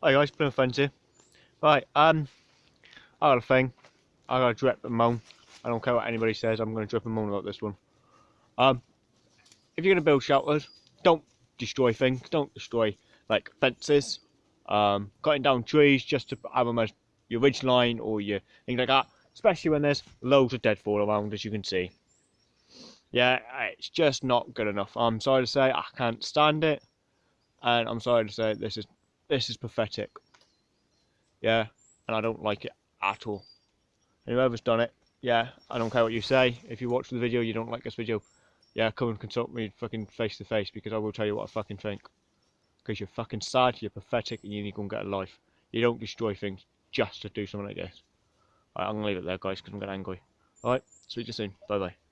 Hi guys, Plymouth Friends here. Right, um, I got a thing. I got to drip and moan. I don't care what anybody says, I'm going to drip and moan about this one. Um, if you're going to build shelters, don't destroy things. Don't destroy, like, fences. Um, cutting down trees just to have them as your ridge line or your things like that. Especially when there's loads of deadfall around, as you can see. Yeah, it's just not good enough. I'm sorry to say, I can't stand it. And I'm sorry to say, this is this is pathetic. Yeah, and I don't like it at all. And whoever's done it, yeah, I don't care what you say. If you watch the video, you don't like this video, yeah, come and consult me fucking face to face because I will tell you what I fucking think. Because you're fucking sad, you're pathetic, and you need to go and get a life. You don't destroy things just to do something like this. I'm gonna leave it there, guys, because I'm getting angry. Alright, speak to you soon. Bye bye.